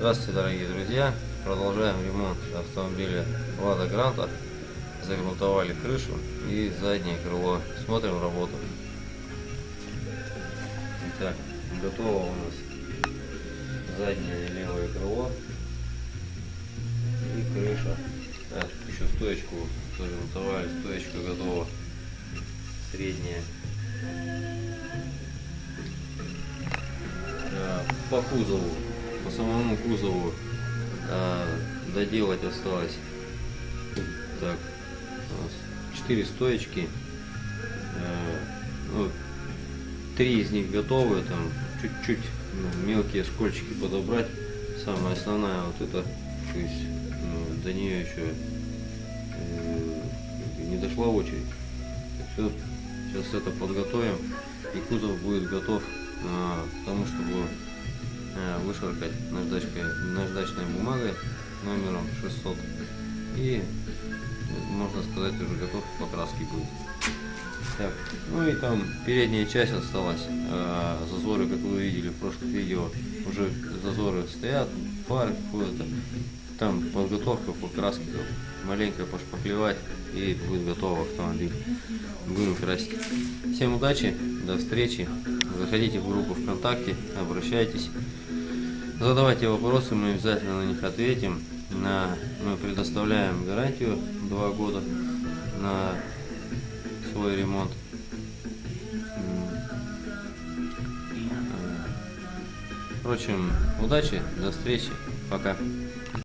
Здравствуйте, дорогие друзья! Продолжаем ремонт автомобиля Лада Гранта. Загрунтовали крышу и заднее крыло. Смотрим работу. Итак, готово у нас заднее левое крыло и крыша. Так, еще стоечку загрунтовали, стоечка готова. Средняя. А, по кузову, по самому кузову а, доделать осталось. Так, у нас 4 стоечки. А, ну, три из них готовы, там чуть-чуть ну, мелкие скольчики подобрать. Самая основная вот это, то есть ну, до нее еще э, не дошла очередь. Все, сейчас это подготовим и кузов будет готов а, к тому, чтобы а, вышаркать наждачкой, наждачной бумагой номером 600 и можно сказать уже готов к покраске будет. Так, ну и там передняя часть осталась, а, зазоры, как вы видели в прошлых видео, уже зазоры стоят, фары какое-то, там подготовка по краске, маленько пошпаклевать и будет готов автомобиль. Будем красить. Всем удачи, до встречи. Заходите в группу ВКонтакте, обращайтесь. Задавайте вопросы, мы обязательно на них ответим. На, мы предоставляем гарантию 2 года на свой ремонт. Впрочем, удачи, до встречи, пока.